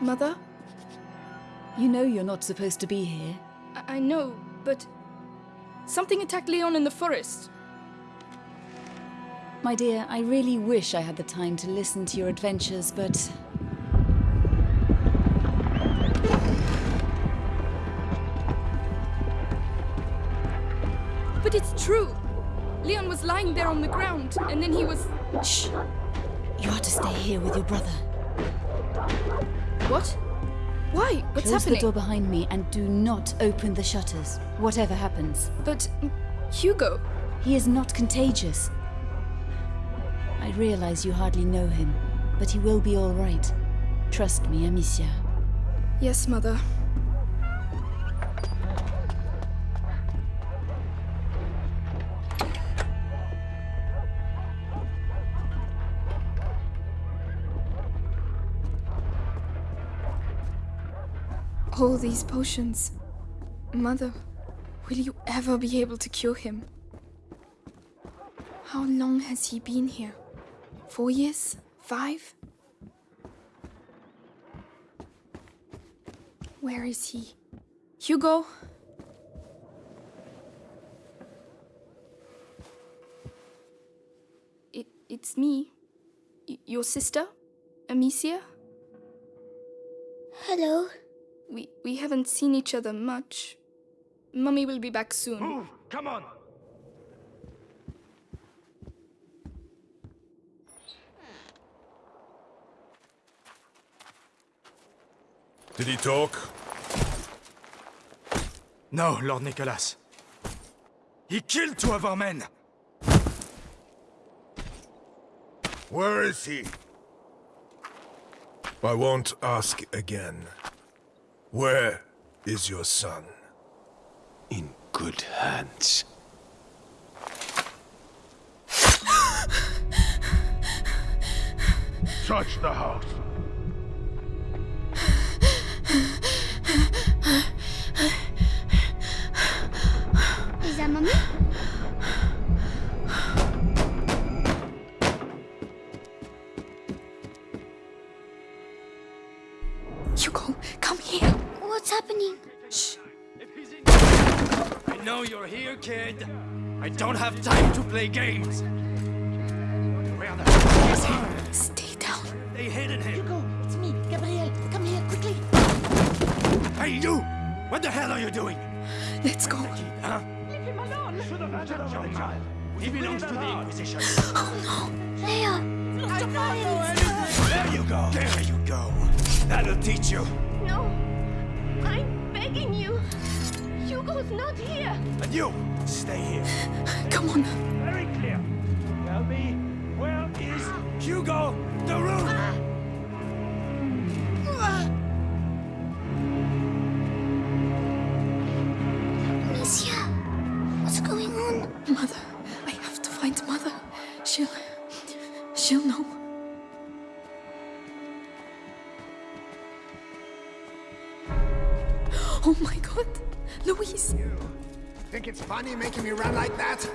Mother? You know you're not supposed to be here. I, I know, but something attacked Leon in the forest. My dear, I really wish I had the time to listen to your adventures, but... But it's true! Leon was lying there on the ground, and then he was... Shh! You are to stay here with your brother. What? Why? What's Close happening? the door behind me and do not open the shutters, whatever happens. But... Mm, Hugo... He is not contagious. I realize you hardly know him, but he will be all right. Trust me, Amicia. Yes, Mother. All these potions. Mother, will you ever be able to cure him? How long has he been here? Four years? Five? Where is he? Hugo? It, it's me. Y- your sister? Amicia? Hello. We, we haven't seen each other much. Mummy will be back soon. Move! Come on! Did he talk? No, Lord Nicholas. He killed two of our men! Where is he? I won't ask again. Where is your son? In good hands. Touch the house. Is that mommy? Hugo, come here. What's happening? I know you're here, kid. I don't have time to play games. Where the hell is he? Stay down. They hidden him. Hugo, it's me, Gabriel. Come here, quickly. Hey, you! What the hell are you doing? Let's go. Huh? Leave him alone. Should have had your child. He belongs to the Inquisition. Oh no, Leia. There you go. There you go. That'll teach you. No. I'm begging you. Hugo's not here. And you, stay here. Come on. Very clear. Tell me, where is Hugo de Rune? Funny making me run like that?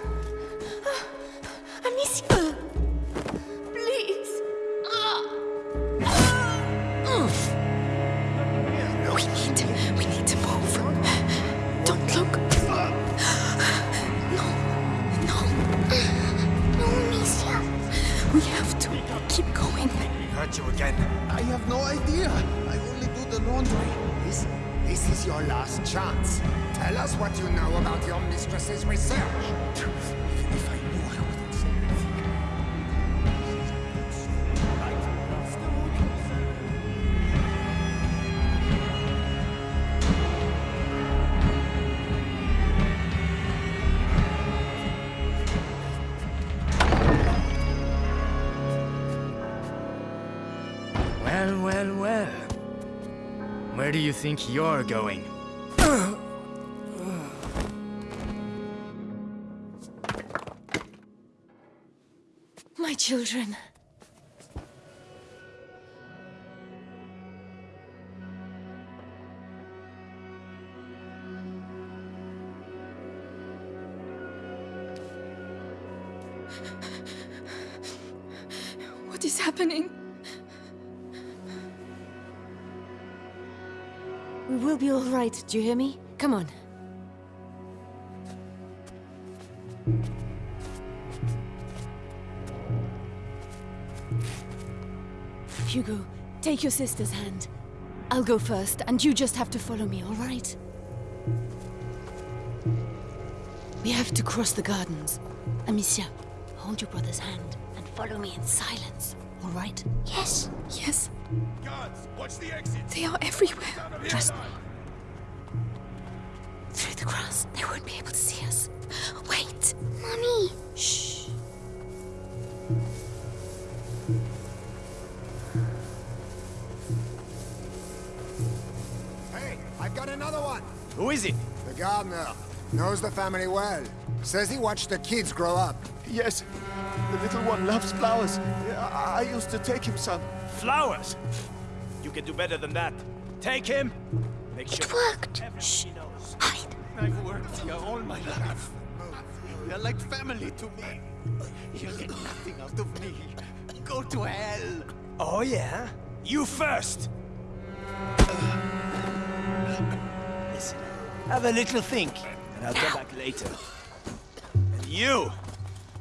Do you think you're going? My children. Right, do you hear me? Come on. Hugo, take your sister's hand. I'll go first, and you just have to follow me, all right? We have to cross the gardens. Amicia, hold your brother's hand and follow me in silence, all right? Yes. Yes, Guards, watch the exit. they are everywhere. Trust me. Through the grass, they won't be able to see us. Wait. Mommy. Shh. Hey, I've got another one. Who is it? The gardener. Knows the family well. Says he watched the kids grow up. Yes, the little one loves flowers. I, I used to take him some. Flowers. You can do better than that. Take him. Make sure It worked. everybody knows. Hide. I've worked here all my life. They're like family to me. You'll get nothing out of me. Go to hell. Oh yeah? You first. Listen, have a little think, and I'll come back later. And you,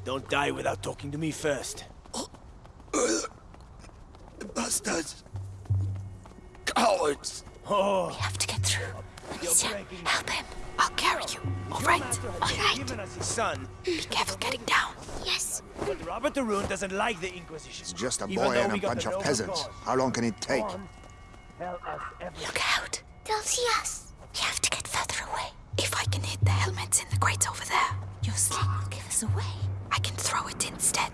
don't die without talking to me first. Bastards. Cowards. Oh, We have to get through. Amicia, help him. I'll carry you. All right. All right. given us his son, Be careful getting down. Yes. but Robert de Rune doesn't like the Inquisition. It's just a boy and a bunch of peasants. cause. How long can it take? Go us everything. Look out. They'll see us. We have to get further away. If I can hit the helmets in the crates over there, Your sling will give us away. I can throw it instead.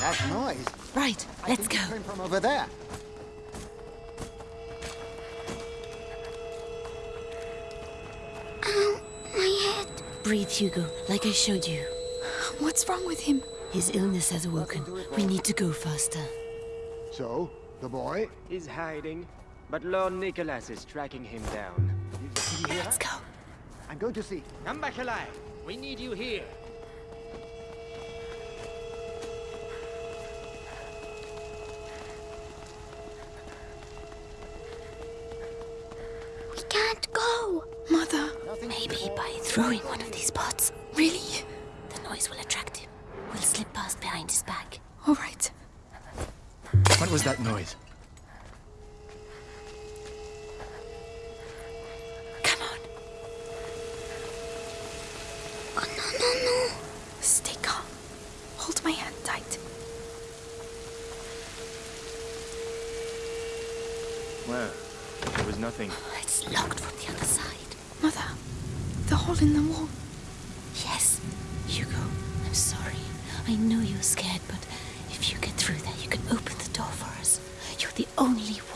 That noise Right, let's go. came from over there. Breathe, Hugo, like I showed you. What's wrong with him? His illness has awoken. We need to go faster. So, the boy? He's hiding, but Lord Nicholas is tracking him down. Let's go. I'm going to see. Come back alive. We need you here. We can't go. Mother, Maybe by throwing was that noise? Come on. Oh, no, no, no. Stay calm. Hold my hand tight. Well, there was nothing. Oh, it's locked from the other side. Mother, the hole in the wall. Yes, Hugo, I'm sorry. I know you're scared,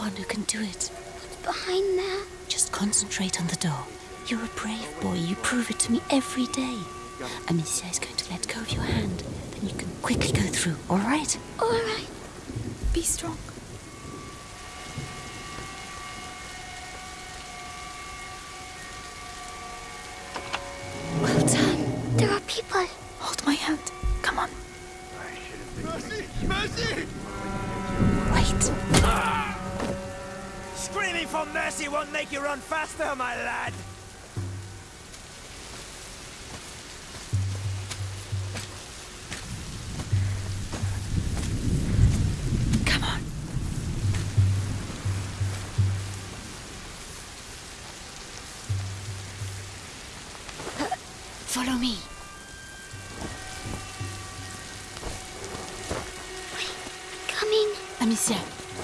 one who can do it. What's behind there. Just concentrate on the door. You're a brave boy. You prove it to me every day. Amicia is going to let go of your hand. Then you can quickly go through, all right? All right. Be strong. Well done. There are people. Hold my hand. Come on. Mercy! Mercy! Wait. Screaming for mercy won't make you run faster, my lad. Come on. Uh, follow me. Coming. Amicia,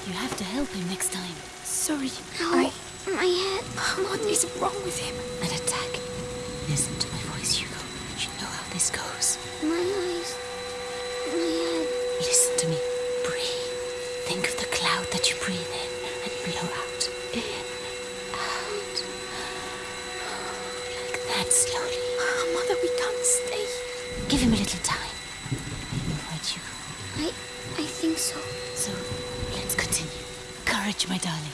you have to help him next time. Sorry. Ow. I. My head. What is wrong with him? An attack. Listen to my voice, Hugo. You know how this goes. My eyes. My head. Listen to me. Breathe. Think of the cloud that you breathe in and blow out. In, out. Like that slowly. Ah, Mother, we can't stay. Give him a little time. Right, Hugo. I. I think so. So, let's continue. Courage, my darling.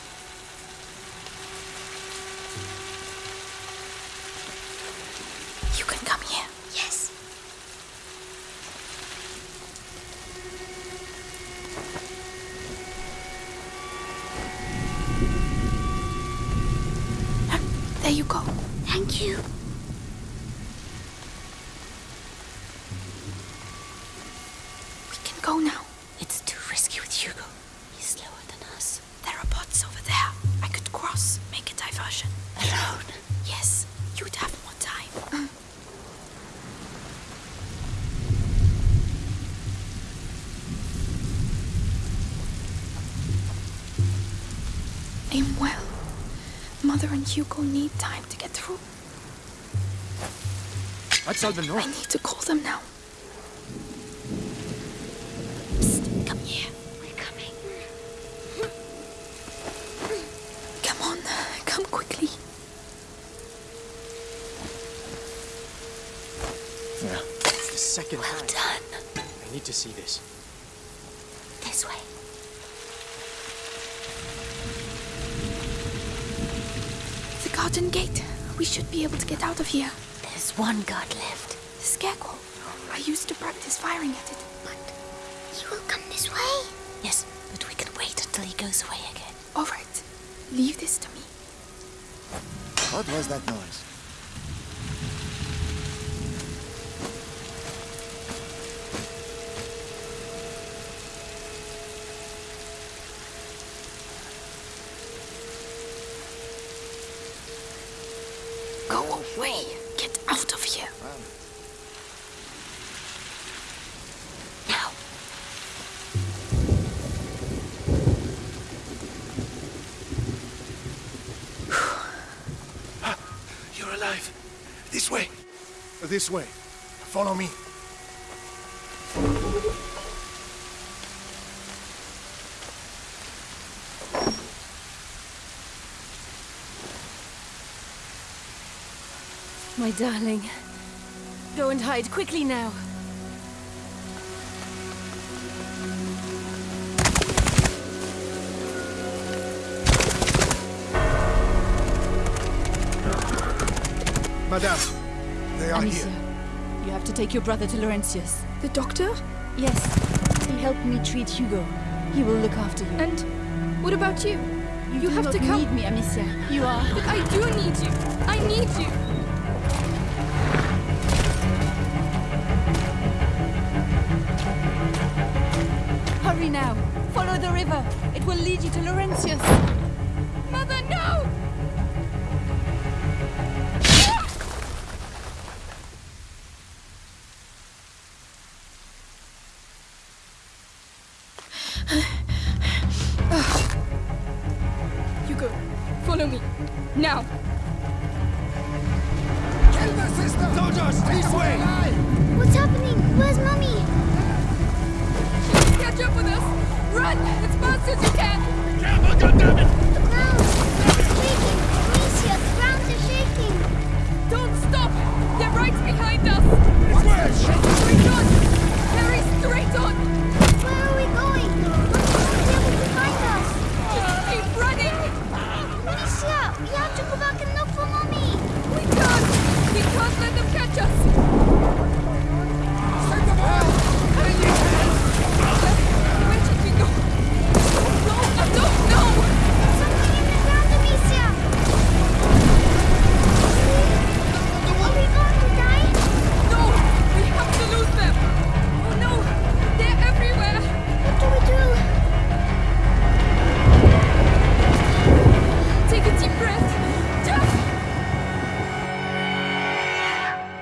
You can come here. Yes. There you go. Thank you. We can go now. It's too risky with Hugo. He's slower than us. There are bots over there. I could cross, make a diversion. Alone. Yes, you'd have more time. Mm. Aim well. Mother and Hugo need time to get through. That's Albenor. I need to call them now. Psst, come here. We're coming. Come on, come quickly. Yeah. It's the second Well time. done. I need to see this. This garden gate. We should be able to get out of here. There's one guard left. The scarecrow. I used to practice firing at it. But he will come this way. Yes, but we can wait until he goes away again. All right, leave this to me. What was that noise? Go away. Get out of here. Now. You're alive. This way. This way. Follow me. My darling. Go and hide quickly now. Madame, they are Amicia, here. you have to take your brother to Laurentius. The doctor? Yes, he helped me treat Hugo. He will look after you. And what about you? You, do have not to come. You need me, Amicia. You are. But I do need you. I need you. River. It will lead you to Laurentius. Suzuka! Careful, goddammit!